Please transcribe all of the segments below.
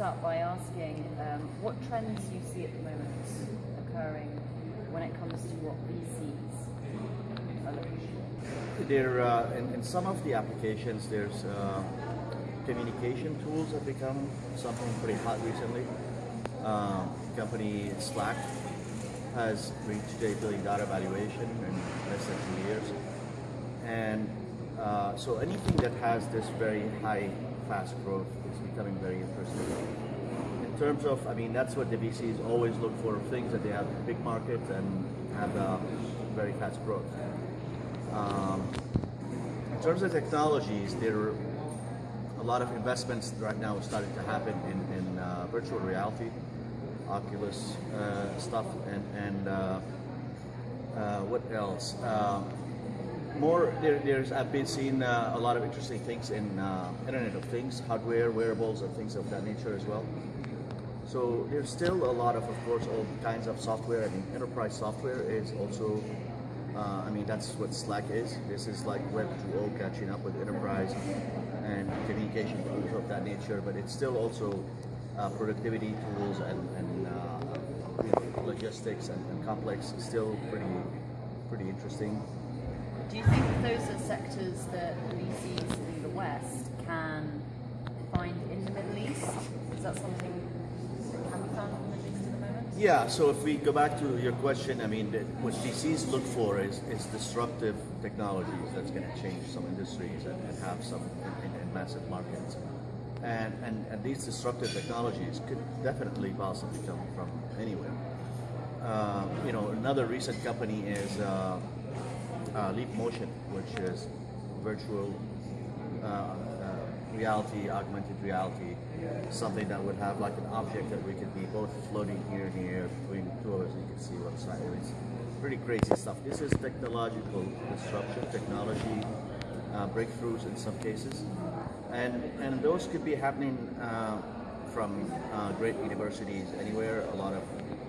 start by asking um, what trends you see at the moment occurring when it comes to what VCs are looking for. There, uh, in, in some of the applications, there's uh, communication tools have become something pretty hot recently. Uh, company Slack has reached a billion dollar valuation in less than two years. And uh, so anything that has this very high, fast growth is becoming very interesting. Terms of, I mean, that's what the VCs always look for, things that they have big markets and have uh, very fast growth. Um, in terms of technologies, there are a lot of investments right now starting to happen in, in uh, virtual reality, Oculus uh, stuff, and, and uh, uh what else? Uh, more, there, there's I've been seeing uh, a lot of interesting things in Internet of Things, hardware, wearables, and things of that nature as well. So there's still a lot of, of course, all kinds of software. I mean, enterprise software is also uh, I mean, that's what Slack is. This is like Web 2.0 catching up with enterprise and communication tools of that nature, but it's still also uh, productivity tools and, and uh, you know, logistics and, and, complex is still pretty, pretty interesting. Do you think those are sectors that VCs in the West can find in the Middle East? Is that something that can be found in the Middle East at the moment? Yeah, so if we go back to your question, I mean, what VCs look for is, is disruptive technologies that's going to change some industries and, and have some in, in, in massive markets. And, and, and these disruptive technologies could definitely possibly come from anywhere. Uh, you know, another recent company is uh, uh, Leap Motion, which is virtual uh, reality, augmented reality, something that would have like an object that we could be both floating here and here between two of us, you can see what's side. It's pretty crazy stuff. This is technological disruption, technology uh, breakthroughs in some cases, and and those could be happening uh, from uh, great universities anywhere. A lot of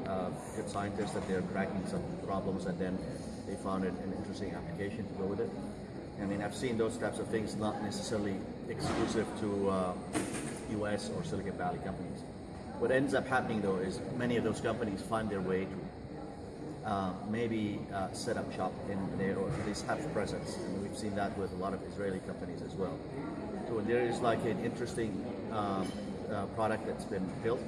uh, good scientists that they're cracking some problems and then they found an interesting application to go with it. I mean, I've seen those types of things not necessarily exclusive to uh, US or Silicon Valley companies. What ends up happening though is many of those companies find their way to uh, maybe uh, set up shop in there or at least have presence. And we've seen that with a lot of Israeli companies as well. So there is like an interesting um, uh, product that's been built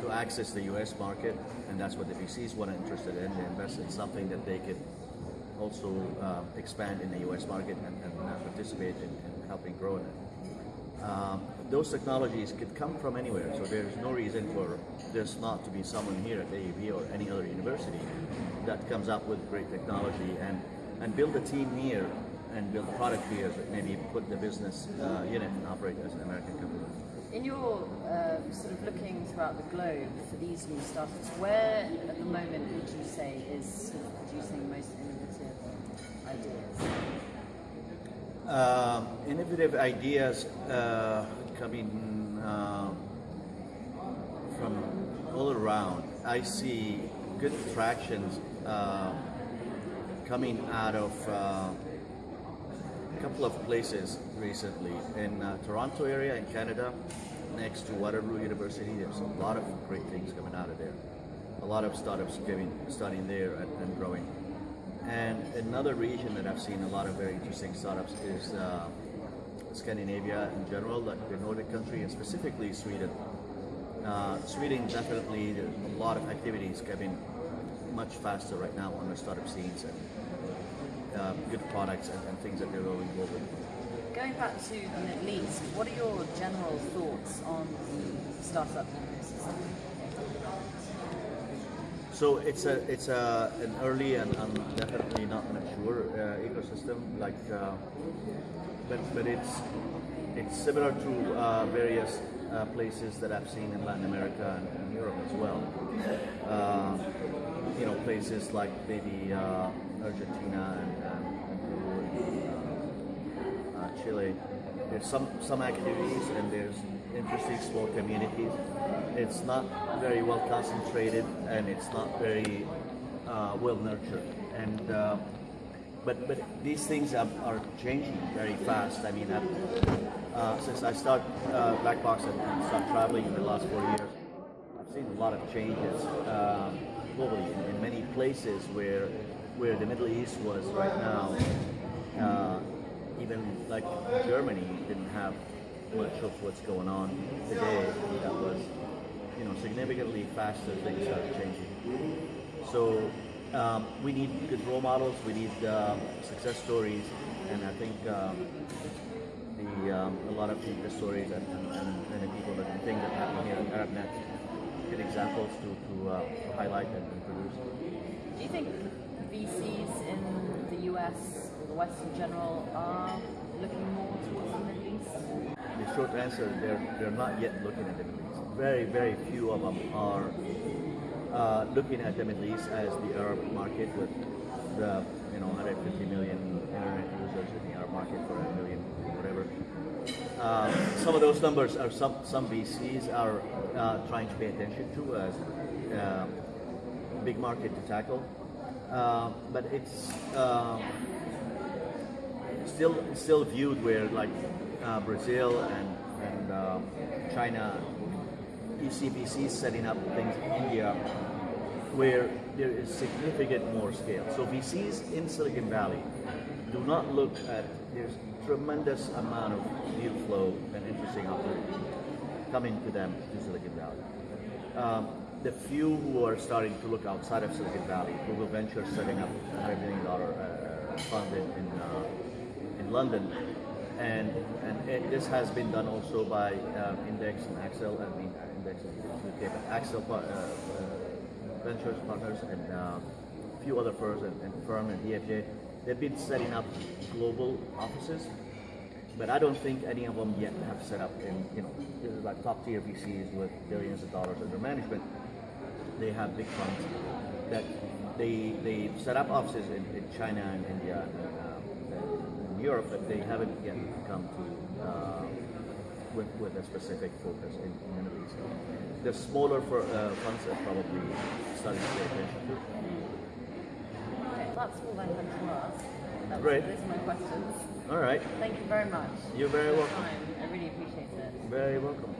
to access the US market, and that's what the VCs want to interested in. They invest in something that they could also uh, expand in the US market and, and participate in, in, helping grow it. Um, those technologies could come from anywhere, so there's no reason for there's not to be someone here at AUB or any other university that comes up with great technology and, and build a team here and build a product here, but maybe put the business uh, unit and operate as an American company. In your uh, sort of looking throughout the globe for these new startups, where at the moment would you say is sort of producing most innovative ideas? Uh, innovative ideas uh, coming uh, from all around. I see good tractions uh, coming out of uh, a couple of places recently in uh, Toronto area in Canada, next to Waterloo University. There's a lot of great things coming out of there. A lot of startups giving, studying there and, and growing. And another region that I've seen a lot of very interesting startups is uh, Scandinavia in general, like the Nordic country, and specifically Sweden. Uh, Sweden definitely a lot of activities getting much faster right now on the startup scenes and uh, good products and, and, things that they're going global. Going back to the Middle East, what are your general thoughts on the startup ecosystem? So it's a it's a an early and, and definitely not mature uh, ecosystem. Like, uh, but but it's it's similar to uh, various uh, places that I've seen in Latin America and, and Europe as well. Uh, you know, places like maybe uh, Argentina and, and Chile. There's some some activities and there's interesting small communities. It's not very well concentrated and it's not very uh, well nurtured. And uh, but but these things are, are changing very fast. I mean, uh, since I start uh, Black Box and, start traveling in the last four years, I've seen a lot of changes um, globally in, in many places where where the Middle East was right now. Uh, like Germany didn't have much of what's going on today. That was, you know, significantly faster. Things started changing. So um, we need good role models. We need um, success stories, and I think um, the um, a lot of the stories and, and, and, the people that think that happen here at ArabNet, good examples to to, uh, to highlight and, and produce. Do you think VCs in the US West in general are looking more towards the Middle East? The short answer, they're they're not yet looking at the Middle East. Very very few of them are uh, looking at the Middle East as the Arab market with the you know 150 million internet users in the Arab market for a million whatever. Uh, some of those numbers are some some VCs are uh, trying to pay attention to as uh, big market to tackle, uh, but it's. Uh, still still viewed where like uh, Brazil and and um, China, ECBC setting up things in India, where there is significant more scale. So VCs in Silicon Valley do not look at there's tremendous amount of deal flow and interesting opportunities coming to them to Silicon Valley. Um, the few who are starting to look outside of Silicon Valley, Google Ventures setting up a hundred million dollar uh, fund in, in uh, in London, and and it, this has been done also by um, Index and Accel. I mean, Index is UK, but Accel uh, uh, Ventures Partners and uh, a few other firms and, and firm and DFJ. They've been setting up global offices, but I don't think any of them yet have set up in you know this is like top tier VCs with billions of dollars under management. They have big funds that they they set up offices in, in China and India and, uh, Europe, but they haven't yet come to uh, with, with a specific focus in, in the Middle East. The smaller for, uh, funds are probably starting to pay attention that's all I had to ask. That was, Great. Those are my questions. All right, Thank you very much. you're very welcome. time. I really appreciate it. Very welcome.